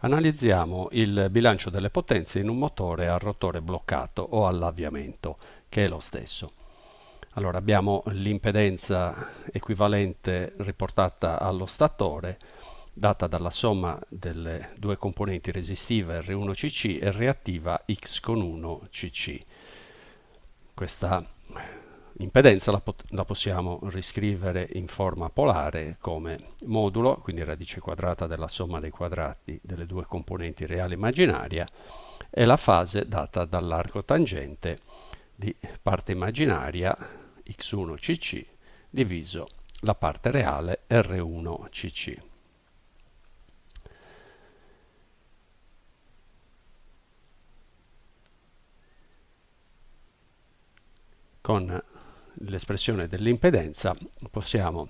Analizziamo il bilancio delle potenze in un motore a rotore bloccato o all'avviamento, che è lo stesso. Allora abbiamo l'impedenza equivalente riportata allo statore, data dalla somma delle due componenti resistiva R1CC e reattiva X con 1 CC. Questa L'impedenza la, la, possiamo riscrivere in forma polare come modulo, quindi radice quadrata della somma dei quadrati delle due componenti reale e immaginaria, e la fase data dall'arco tangente di parte immaginaria x1cc diviso la parte reale r1cc. Con l'espressione dell'impedenza possiamo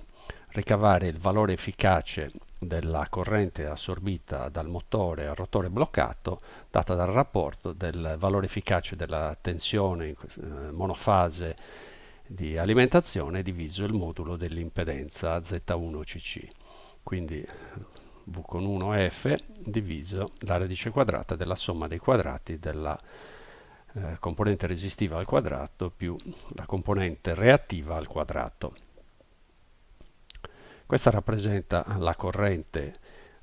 ricavare il valore efficace della corrente assorbita dal motore al rotore bloccato data dal rapporto del valore efficace della tensione in eh, monofase di alimentazione diviso il modulo dell'impedenza Z1CC quindi V con 1F diviso la radice quadrata della somma dei quadrati della eh, componente resistiva al quadrato più la componente reattiva al quadrato. Questa rappresenta la corrente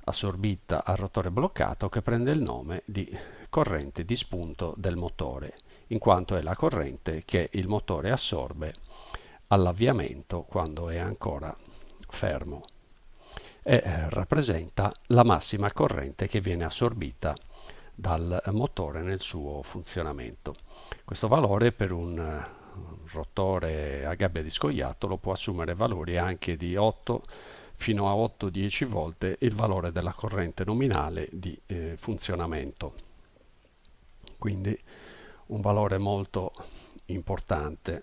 assorbita al rotore bloccato che prende il nome di corrente di spunto del motore, in quanto è la corrente che il motore assorbe all'avviamento quando è ancora fermo e eh, rappresenta la massima corrente che viene assorbita dal motore nel suo funzionamento. Questo valore per un eh, rotore a gabbia di scoiattolo può assumere valori anche di 8 fino a 8-10 volte il valore della corrente nominale di eh, funzionamento. Quindi un valore molto importante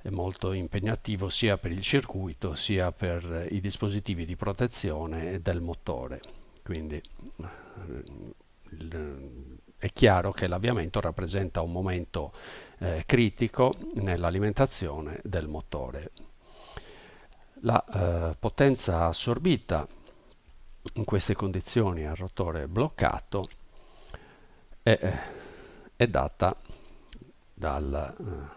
e molto impegnativo sia per il circuito sia per i dispositivi di protezione del motore. Quindi è chiaro che l'avviamento rappresenta un momento eh, critico nell'alimentazione del motore. La eh, potenza assorbita in queste condizioni al rotore bloccato è, è data dal, eh,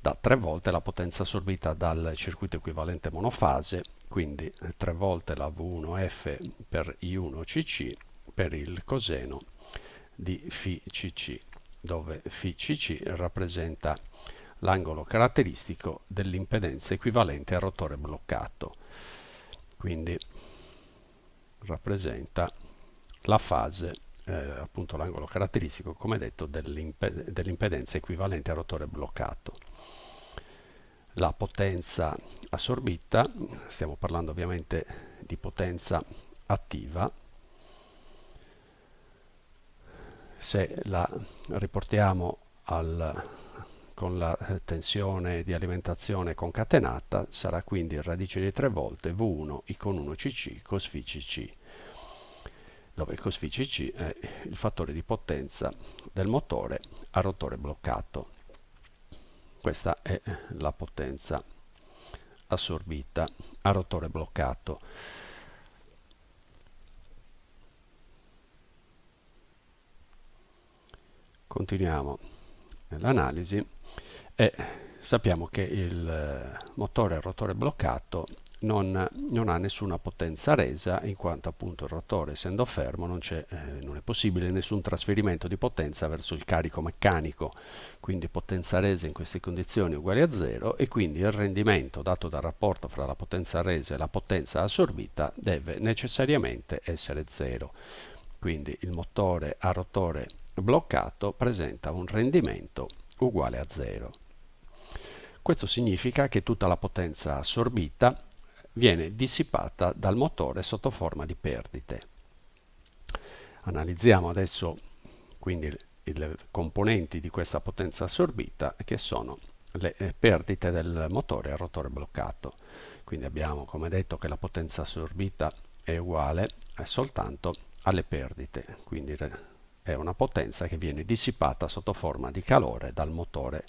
da tre volte la potenza assorbita dal circuito equivalente monofase, quindi tre volte la V1F per I1CC per il coseno di φCC, dove φCC rappresenta l'angolo caratteristico dell'impedenza equivalente al rotore bloccato. Quindi rappresenta la fase, eh, appunto l'angolo caratteristico, come detto, dell'impedenza equivalente al rotore bloccato. La potenza assorbita, stiamo parlando ovviamente di potenza attiva, se la riportiamo al, con la tensione di alimentazione concatenata sarà quindi radice di 3 volte V1 I con 1 CC cos φ CC dove cos φ CC è il fattore di potenza del motore a rotore bloccato. Questa è la potenza assorbita a rotore bloccato. Continuiamo nell'analisi e sappiamo che il eh, motore a rotore bloccato non, non, ha nessuna potenza resa in quanto appunto il rotore essendo fermo non, eh, non, è possibile nessun trasferimento di potenza verso il carico meccanico. Quindi potenza resa in queste condizioni uguale a zero e quindi il rendimento dato dal rapporto fra la potenza resa e la potenza assorbita deve necessariamente essere zero. Quindi il motore a rotore bloccato presenta un rendimento uguale a zero. Questo significa che tutta la potenza assorbita viene dissipata dal motore sotto forma di perdite. Analizziamo adesso quindi le componenti di questa potenza assorbita che sono le eh, perdite del motore a rotore bloccato. Quindi abbiamo come detto che la potenza assorbita è uguale soltanto alle perdite, quindi è una potenza che viene dissipata sotto forma di calore dal motore.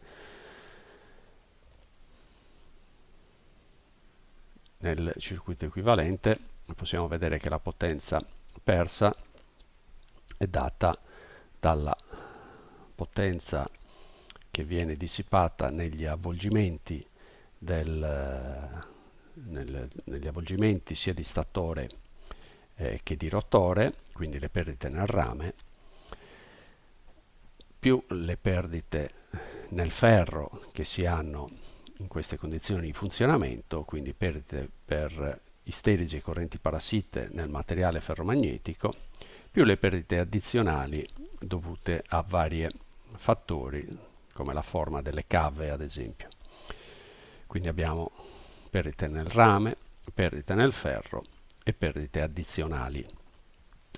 Nel circuito equivalente possiamo vedere che la potenza dispersa è data dalla potenza che viene dissipata negli avvolgimenti, del, nel, negli avvolgimenti sia di statore eh, che di rotore, quindi le perdite nel rame, più le perdite nel ferro che si hanno in queste condizioni di funzionamento, quindi perdite per isterici e correnti parassite nel materiale ferromagnetico, più le perdite addizionali dovute a vari fattori, come la forma delle cave ad esempio. Quindi abbiamo perdite nel rame, perdite nel ferro e perdite addizionali.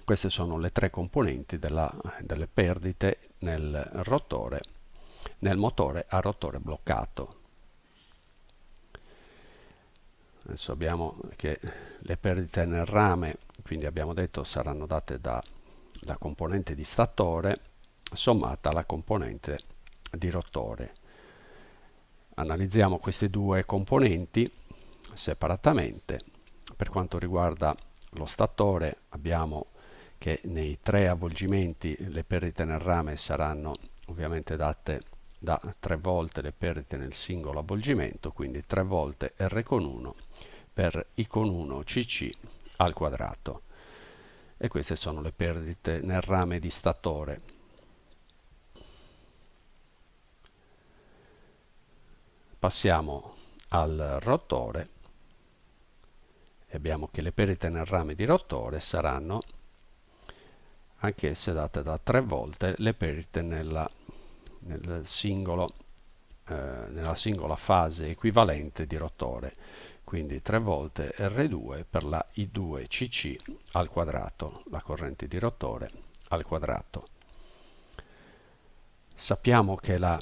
Queste sono le tre componenti della, delle perdite nel rotore, nel motore a rotore bloccato. Adesso abbiamo che le perdite nel rame, quindi abbiamo detto saranno date da, da componente di statore sommata alla componente di rotore. Analizziamo queste due componenti separatamente. Per quanto riguarda lo statore abbiamo che nei tre avvolgimenti le perdite nel rame saranno ovviamente date da tre volte le perdite nel singolo avvolgimento, quindi tre volte R con 1 per I con 1 CC al quadrato. E queste sono le perdite nel rame di statore. Passiamo al rotore e abbiamo che le perdite nel rame di rotore saranno anch'esse date da tre volte le perdite nella, nel singolo, eh, nella singola fase equivalente di rotore quindi tre volte R2 per la I2CC al quadrato, la corrente di rotore al quadrato. Sappiamo che la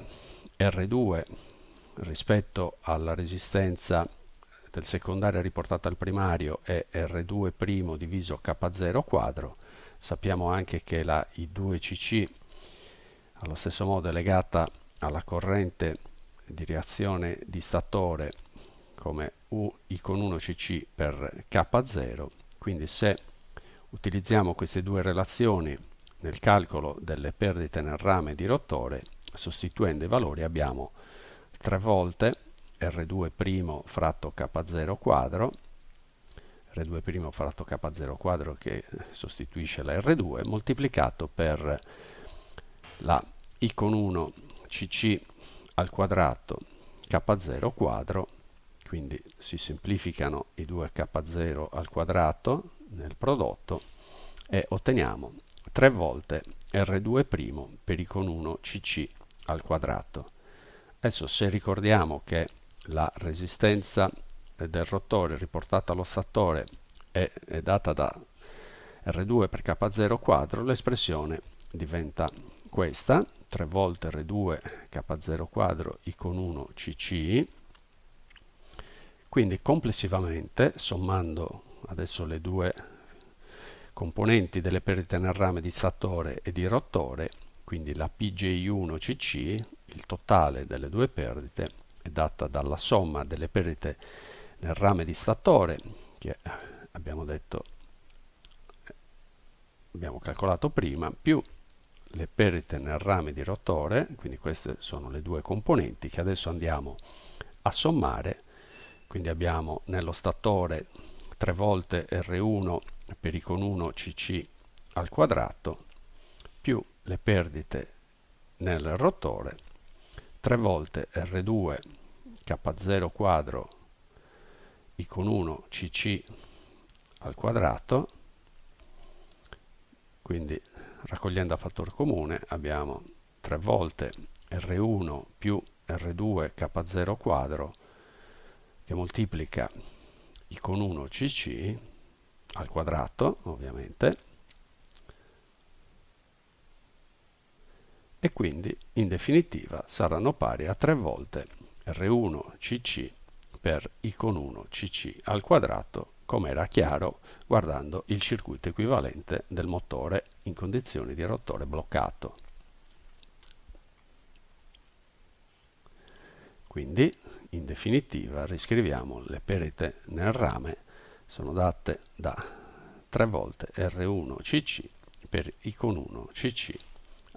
R2 rispetto alla resistenza del secondario riportata al primario è R2' diviso K0 quadro Sappiamo anche che la I2CC allo stesso modo è legata alla corrente di reazione di statore come U con 1 CC per K0, quindi se utilizziamo queste due relazioni nel calcolo delle perdite nel rame di rotore, sostituendo i valori abbiamo 3 volte R2' fratto K0 quadro R2' fratto K0 quadro che sostituisce la R2 moltiplicato per la I con 1 CC al quadrato K0 quadro quindi si semplificano i due K0 al quadrato nel prodotto e otteniamo 3 volte R2' per I con 1 CC al quadrato. Adesso se ricordiamo che la resistenza del rotore riportata allo statore è, è data da R2 per K0 quadro, l'espressione diventa questa, 3 volte R2 K0 quadro I con 1 CC, quindi complessivamente, sommando adesso le due componenti delle perdite nel rame di statore e di rotore, quindi la PJ1CC, il totale delle due perdite, è data dalla somma delle perdite nel rame di statore che abbiamo detto abbiamo calcolato prima più le perdite nel rame di rotore quindi queste sono le due componenti che adesso andiamo a sommare. Quindi abbiamo nello statore 3 volte R1 per I con 1 CC al quadrato più le perdite nel rotore 3 volte R2 K0 quadro i con 1 cc al quadrato quindi raccogliendo a fattore comune abbiamo 3 volte R1 più R2 K0 quadro che moltiplica I con 1 cc al quadrato ovviamente e quindi in definitiva saranno pari a 3 volte R1 cc i con 1 cc al quadrato come era chiaro guardando il circuito equivalente del motore in condizioni di rotore bloccato. Quindi in definitiva riscriviamo le perite nel rame sono date da 3 volte R1cc per I con 1 cc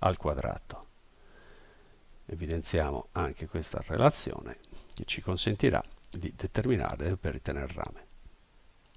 al quadrato. Evidenziamo anche questa relazione che ci consentirà di determinare le perdite nel rame.